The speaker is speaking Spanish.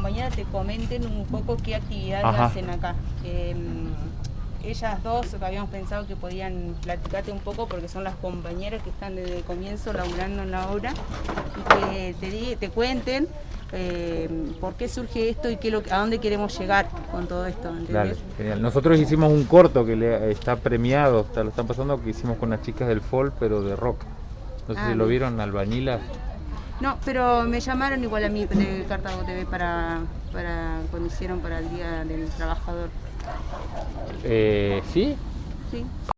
compañeras te comenten un poco qué actividades Ajá. hacen acá. Eh, ellas dos habíamos pensado que podían platicarte un poco porque son las compañeras que están desde el comienzo laburando en la obra y que te, te cuenten eh, por qué surge esto y qué lo, a dónde queremos llegar con todo esto, ¿entendés? Dale, genial. Nosotros hicimos un corto que le, está premiado, está- lo están pasando, que hicimos con las chicas del folk, pero de rock. No sé Ah, si lo bien. vieron, Albañilas. No, pero me llamaron igual a mí de Cartago TV para, para cuando hicieron para el Día del Trabajador. Eh, ¿Sí? Sí.